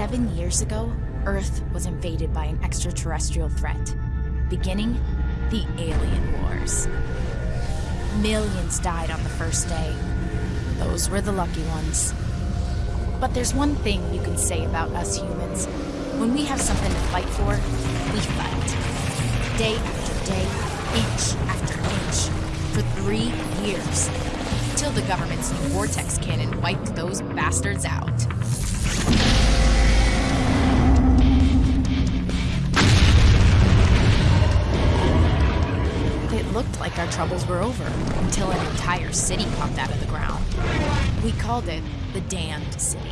Seven years ago, Earth was invaded by an extraterrestrial threat, beginning the Alien Wars. Millions died on the first day. Those were the lucky ones. But there's one thing you can say about us humans. When we have something to fight for, we fight. Day after day, inch after inch, for three years. Till the government's new vortex cannon wiped those bastards out. Like our troubles were over until an entire city popped out of the ground. We called it the Damned City.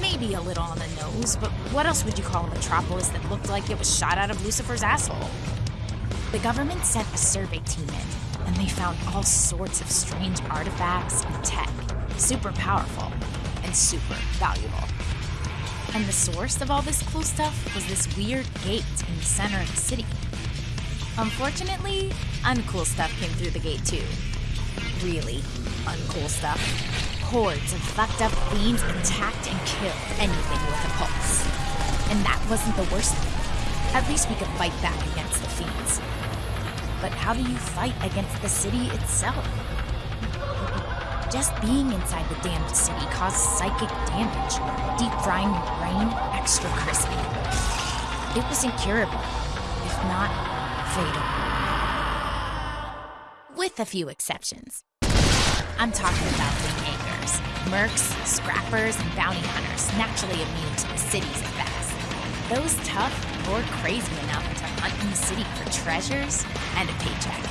Maybe a little on the nose, but what else would you call a metropolis that looked like it was shot out of Lucifer's asshole? The government sent a survey team in, and they found all sorts of strange artifacts and tech, super powerful and super valuable. And the source of all this cool stuff was this weird gate in the center of the city. Unfortunately, uncool stuff came through the gate too. Really uncool stuff. Hordes of fucked up fiends attacked and killed anything with a pulse. And that wasn't the worst thing. At least we could fight back against the fiends. But how do you fight against the city itself? Just being inside the damned city caused psychic damage, deep frying your brain extra crispy. It was incurable, if not fatal. With a few exceptions. I'm talking about the Jaegers, mercs, scrappers, and bounty hunters naturally immune to the city's effects. Those tough or crazy enough to hunt in the city for treasures and a paycheck.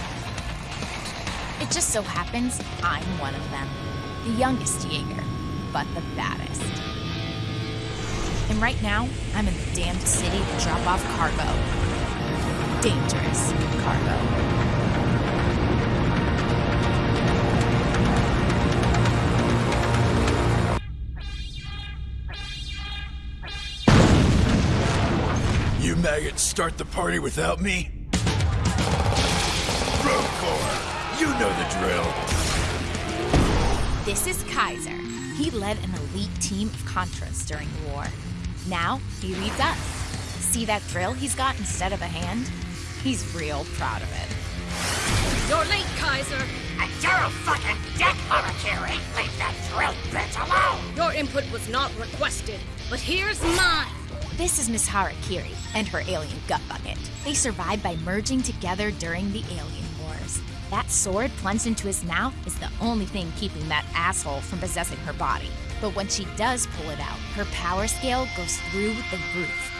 It just so happens I'm one of them. The youngest Jaeger, but the baddest. And right now, I'm in the damned city to drop off cargo. Dangerous cargo. Maggots start the party without me? Rogue Corps, you know the drill. This is Kaiser. He led an elite team of Contras during the war. Now, he leads us. See that drill he's got instead of a hand? He's real proud of it. You're late, Kaiser. And you're a fucking dick, Harakiri! Leave that drill bitch alone! Your input was not requested, but here's mine. This is Miss Harakiri and her alien gut bucket. They survived by merging together during the Alien Wars. That sword plunged into his mouth is the only thing keeping that asshole from possessing her body. But when she does pull it out, her power scale goes through the roof.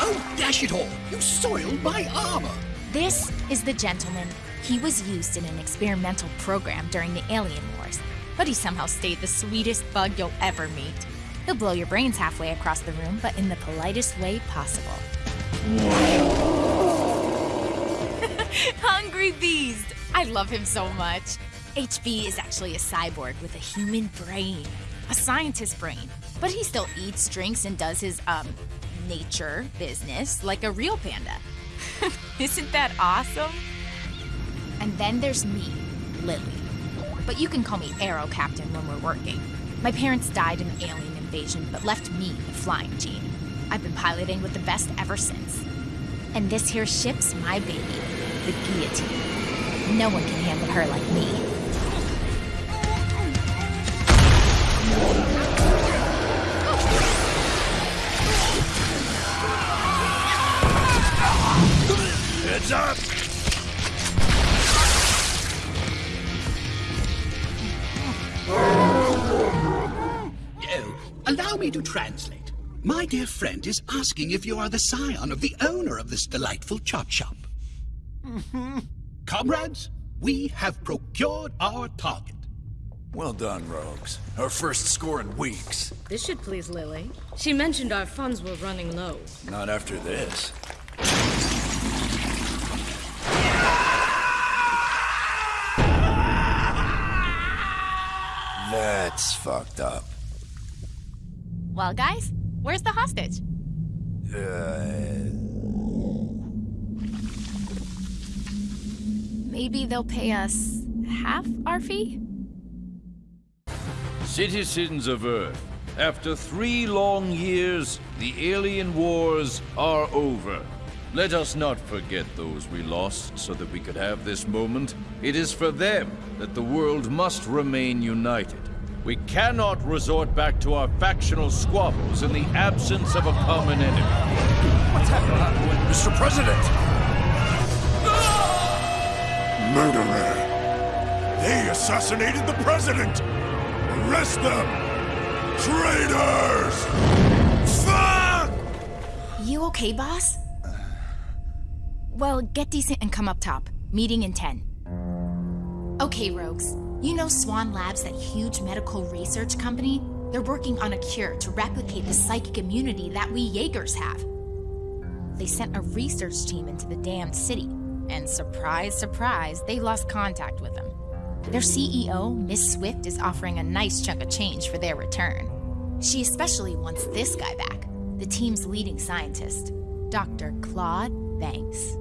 Oh, dash it all! You soiled my armor! This is the gentleman. He was used in an experimental program during the Alien Wars, but he somehow stayed the sweetest bug you'll ever meet. He'll blow your brains halfway across the room, but in the politest way possible. Hungry Beast! I love him so much. HB is actually a cyborg with a human brain, a scientist brain, but he still eats, drinks, and does his, um, nature business like a real panda. Isn't that awesome? And then there's me, Lily. But you can call me Arrow Captain when we're working. My parents died in alien invasion, but left me the flying gene. I've been piloting with the best ever since. And this here ship's my baby, the guillotine. No one can handle her like me. Heads up! Allow me to translate. My dear friend is asking if you are the scion of the owner of this delightful chop shop. Mm-hmm. Comrades, we have procured our target. Well done, Rogues. Our first score in weeks. This should please Lily. She mentioned our funds were running low. Not after this. That's fucked up. Well, guys, where's the hostage? Uh, Maybe they'll pay us half our fee? Citizens of Earth, after three long years, the alien wars are over. Let us not forget those we lost so that we could have this moment. It is for them that the world must remain united. We cannot resort back to our factional squabbles in the absence of a common enemy. What's happening? Mr. President! Murderer! They assassinated the President! Arrest them! Traitors! Fuck! You okay, boss? Well, get decent and come up top. Meeting in 10. Okay, Rogues. You know Swan Labs, that huge medical research company? They're working on a cure to replicate the psychic immunity that we Jaegers have. They sent a research team into the damned city, and surprise, surprise, they lost contact with them. Their CEO, Miss Swift, is offering a nice chunk of change for their return. She especially wants this guy back, the team's leading scientist, Dr. Claude Banks.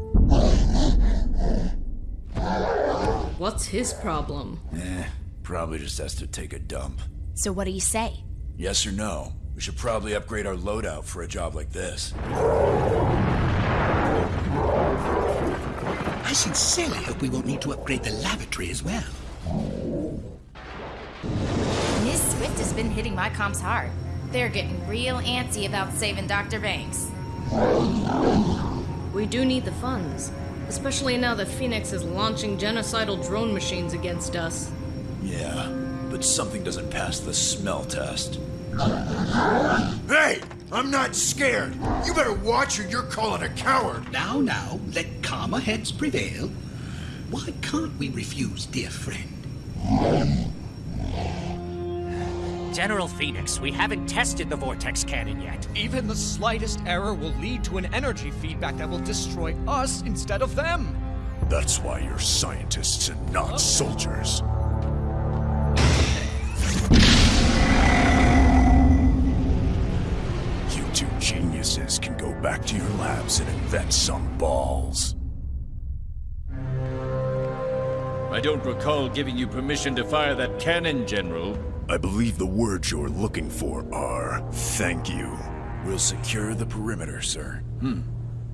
What's his problem? Eh, probably just has to take a dump. So what do you say? Yes or no? We should probably upgrade our loadout for a job like this. I sincerely hope we won't need to upgrade the lavatory as well. Miss Swift has been hitting my comms hard. They're getting real antsy about saving Dr. Banks. We do need the funds. Especially now that Phoenix is launching genocidal drone machines against us. Yeah, but something doesn't pass the smell test. Hey! I'm not scared! You better watch or you're calling a coward! Now, now, let calmer heads prevail. Why can't we refuse, dear friend? General Phoenix, we haven't tested the Vortex cannon yet. Even the slightest error will lead to an energy feedback that will destroy us instead of them. That's why you're scientists and not oh. soldiers. You two geniuses can go back to your labs and invent some balls. I don't recall giving you permission to fire that cannon, General. I believe the words you're looking for are thank you. We'll secure the perimeter, sir. Hmm.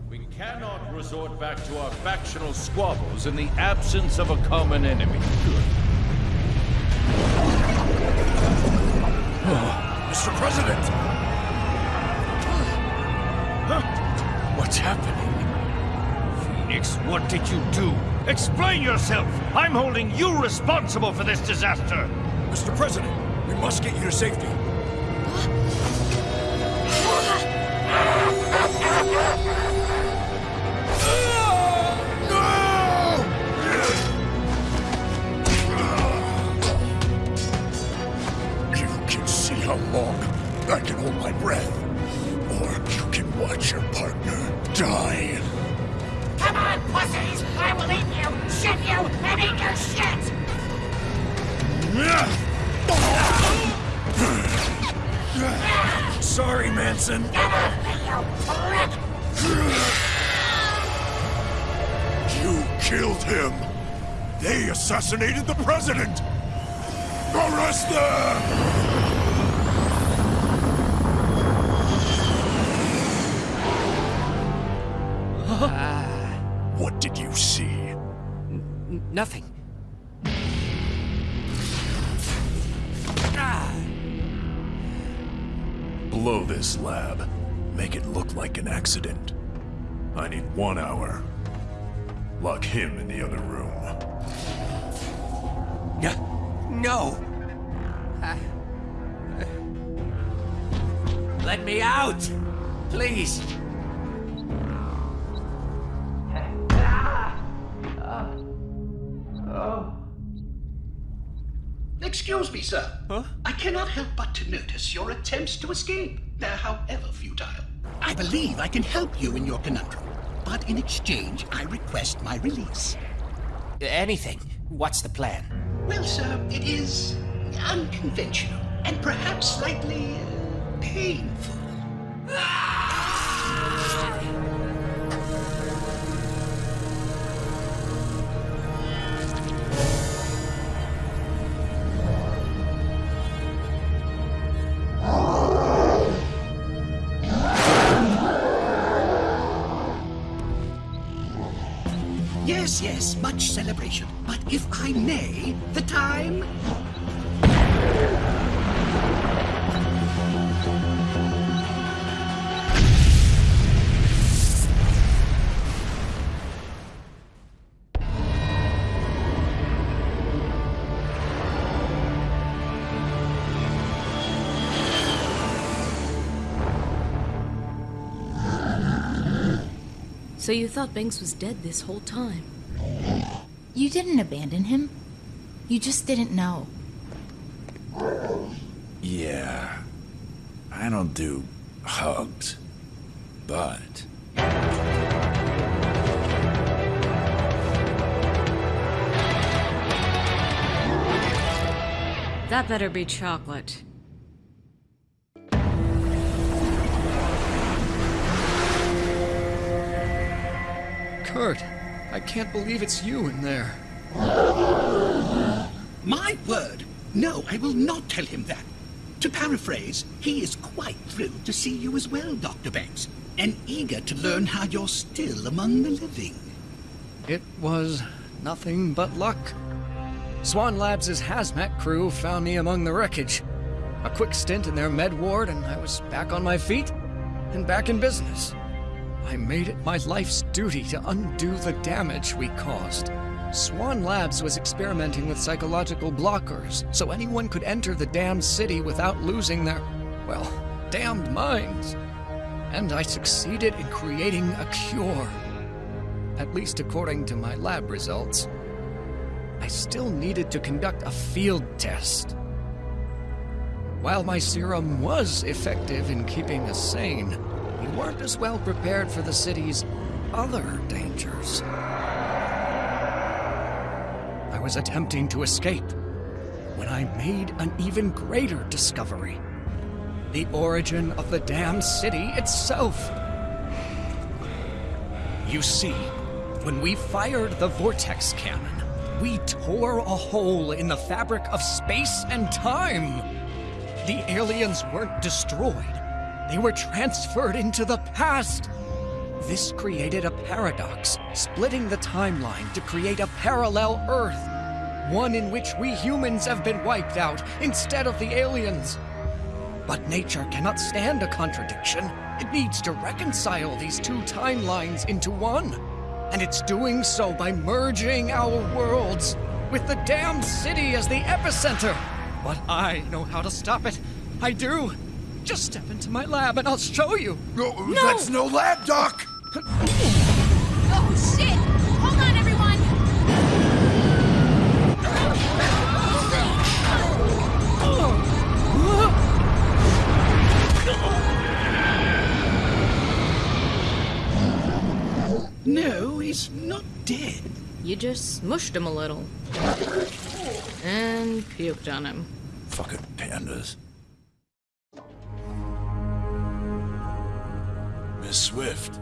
We cannot resort back to our factional squabbles in the absence of a common enemy. Mr. President! What's happening? Phoenix, what did you do? Explain yourself! I'm holding you responsible for this disaster! Mr. President, we must get you to safety. Ah. What did you see? Nothing. Ah. Blow this lab. Make it look like an accident. I need one hour. Lock him in the other room. No. No. Ah. Let me out! Please! Excuse me, sir. Huh? I cannot help but to notice your attempts to escape. They're however futile. I believe I can help you in your conundrum. But in exchange, I request my release. Anything. What's the plan? Well, sir, it is unconventional and perhaps slightly uh, painful. Yes, much celebration. But if I may, the time So you thought Banks was dead this whole time? You didn't abandon him. You just didn't know. Yeah. I don't do hugs. But. That better be chocolate. Kurt, I can't believe it's you in there. My word! No, I will not tell him that. To paraphrase, he is quite thrilled to see you as well, Dr. Banks, and eager to learn how you're still among the living. It was nothing but luck. Swan Labs' hazmat crew found me among the wreckage. A quick stint in their med ward, and I was back on my feet and back in business. I made it my life's duty to undo the damage we caused. Swan Labs was experimenting with psychological blockers, so anyone could enter the damned city without losing their, well, damned minds. And I succeeded in creating a cure. At least according to my lab results. I still needed to conduct a field test. While my serum was effective in keeping us sane, we weren't as well prepared for the city's other dangers. I was attempting to escape when I made an even greater discovery. The origin of the damned city itself. You see, when we fired the vortex cannon, we tore a hole in the fabric of space and time. The aliens weren't destroyed. They were transferred into the past. This created a paradox, splitting the timeline to create a parallel Earth. One in which we humans have been wiped out instead of the aliens. But nature cannot stand a contradiction. It needs to reconcile these two timelines into one. And it's doing so by merging our worlds, with the damned city as the epicenter. But I know how to stop it. I do. Just step into my lab and I'll show you. No, That's no lab, Doc! Oh, shit! Hold on, everyone! No, he's not dead. You just smushed him a little. And puked on him. Fucking pandas. Miss Swift,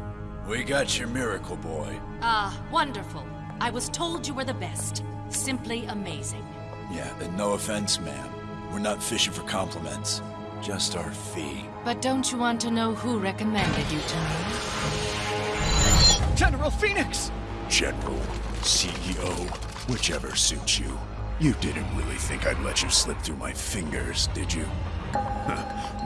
we got your miracle boy. Ah, wonderful. I was told you were the best. Simply amazing. Yeah, and no offense, ma'am. We're not fishing for compliments. Just our fee. But don't you want to know who recommended you to me? General Phoenix! General, CEO, whichever suits you. You didn't really think I'd let you slip through my fingers, did you?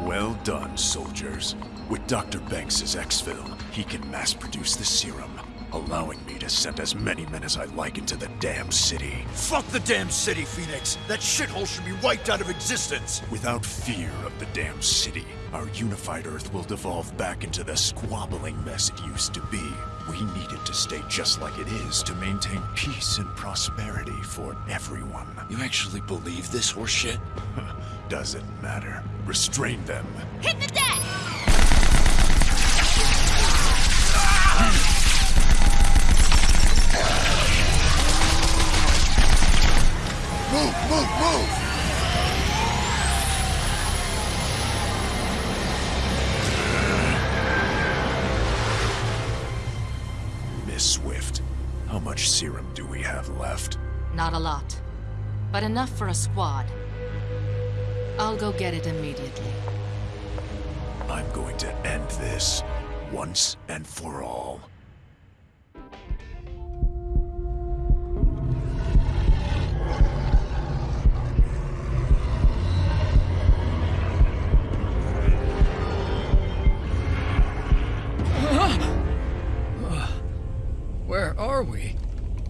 Well done, soldiers. With Dr. Banks's exfil, he can mass produce the serum, allowing me to send as many men as I like into the damn city. Fuck the damn city, Phoenix! That shithole should be wiped out of existence! Without fear of the damn city, our unified Earth will devolve back into the squabbling mess it used to be. We need it to stay just like it is to maintain peace and prosperity for everyone. You actually believe this horseshit? Doesn't matter. Restrain them. Hit the deck! Move, move, move! Miss Swift, how much serum do we have left? Not a lot. But enough for a squad. I'll go get it immediately. I'm going to end this once and for all. Where are we?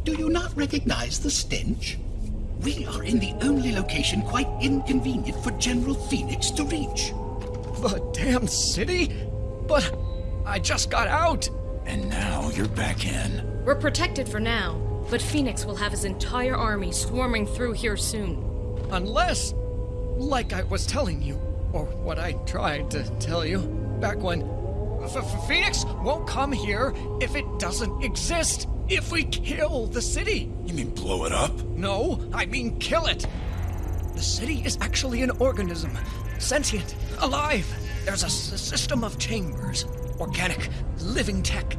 Do you not recognize the stench? We are in the only location quite inconvenient for General Phoenix to reach. The damn city? But I just got out! And now you're back in. We're protected for now, but Phoenix will have his entire army swarming through here soon. Unless, like I was telling you, or what I tried to tell you back when. F- F- Phoenix won't come here if it doesn't exist. If we kill the city. You mean blow it up? No, I mean kill it. The city is actually an organism, sentient, alive. There's a system of chambers, organic, living tech,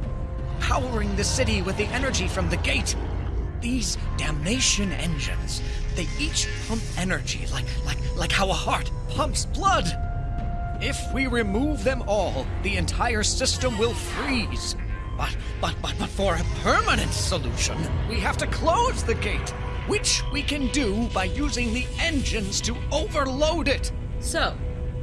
powering the city with the energy from the gate. These damnation engines, they each pump energy like like like how a heart pumps blood. If we remove them all, the entire system will freeze. But, but, but, but for a permanent solution, we have to close the gate, which we can do by using the engines to overload it. So,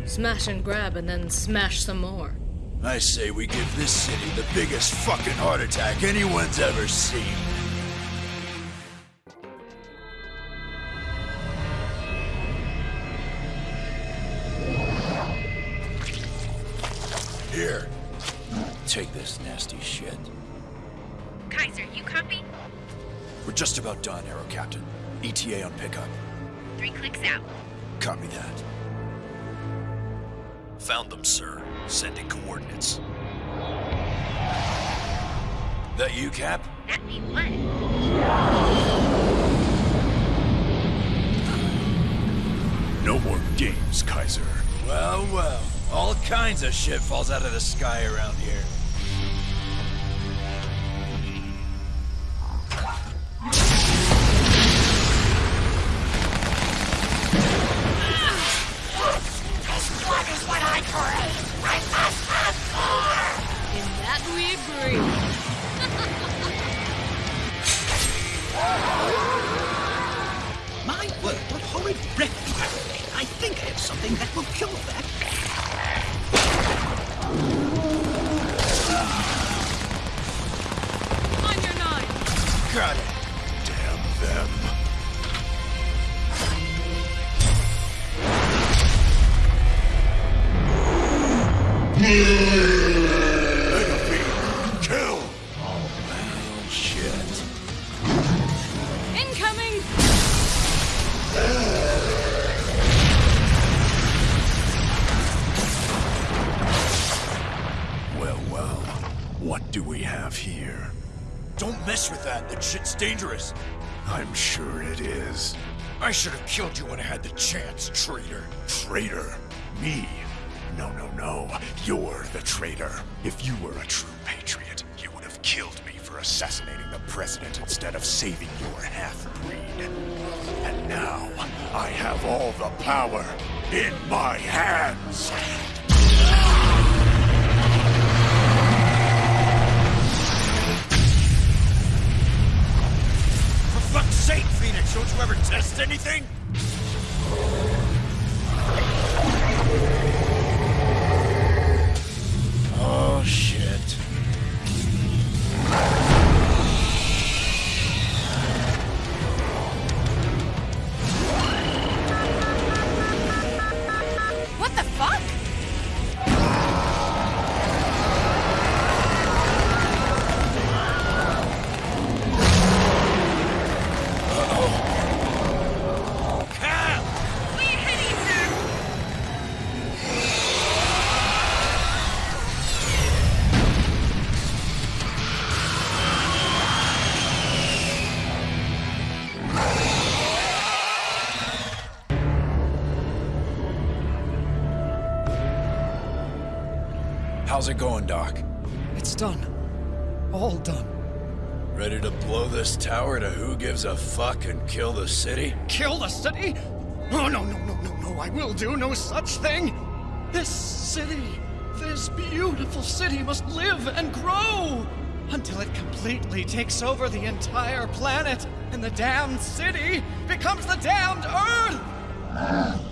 smash and grab and then smash some more. I say we give this city the biggest fucking heart attack anyone's ever seen. About Captain. ETA on pickup. Three clicks out. Copy that. Found them, sir. Sending coordinates. That you, Cap? That mean what? No more games, Kaiser. Well, well. All kinds of shit falls out of the sky around here. What horrid breath you have. I think I have something that will kill that. On your nine. Got it. Damn them. Enemy, killed you when I had the chance, traitor. Traitor? Me? No, no, no. You're the traitor. If you were a true patriot, you would have killed me for assassinating the president instead of saving your half-breed. And now, I have all the power in my hands. For fuck's sake, Phoenix, don't you ever test anything? Oh, shit. How's it going, Doc? It's done. All done. Ready to blow this tower to who gives a fuck and kill the city? Kill the city? Oh, no, no, no, no, no, I will do no such thing. This city, this beautiful city must live and grow until it completely takes over the entire planet and the damned city becomes the damned Earth.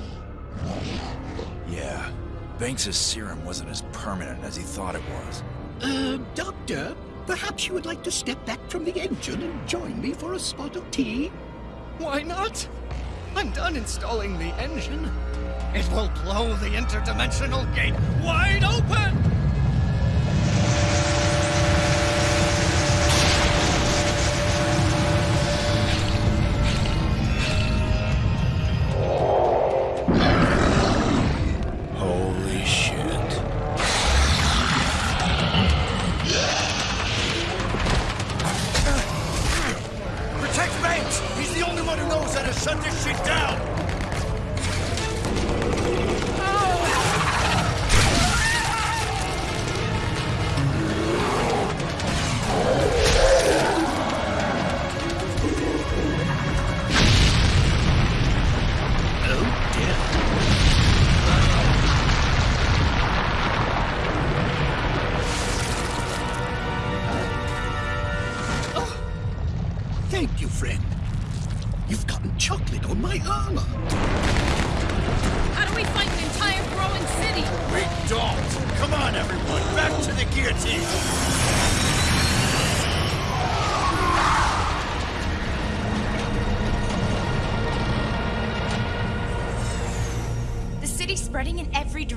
Yeah. Banks' serum wasn't as permanent as he thought it was. Uh, Doctor, Perhaps you would like to step back from the engine and join me for a spot of tea? Why not? I'm done installing the engine. It will blow the interdimensional gate wide open! Shut this shit down!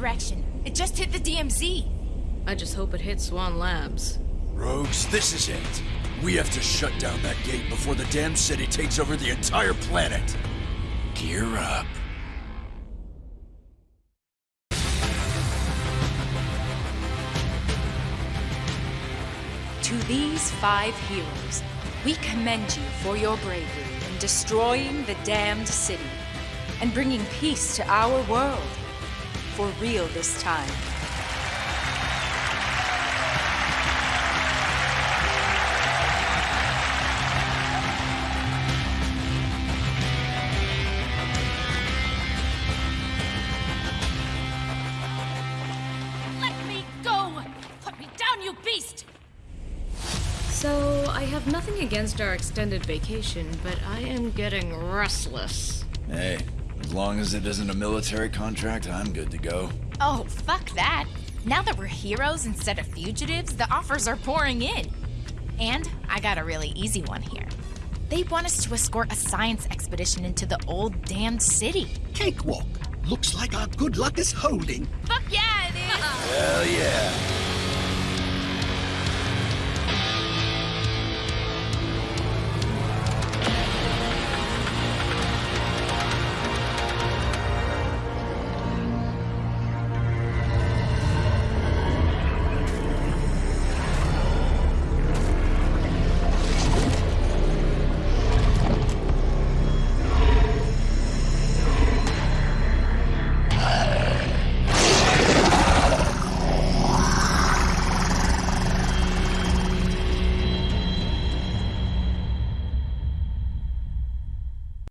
Direction. It just hit the DMZ. I just hope it hits Swan Labs. Rogues, this is it. We have to shut down that gate before the damn city takes over the entire planet. Gear up. To these five heroes, we commend you for your bravery in destroying the damned city and bringing peace to our world. For real this time. Let me go! Put me down, you beast! So, I have nothing against our extended vacation, but I am getting restless. Hey, as long as it isn't a military contract, I'm good to go. Oh, fuck that. Now that we're heroes instead of fugitives, the offers are pouring in. And I got a really easy one here. They want us to escort a science expedition into the old damned city. Cakewalk. Looks like our good luck is holding. Fuck yeah, it is! Hell yeah.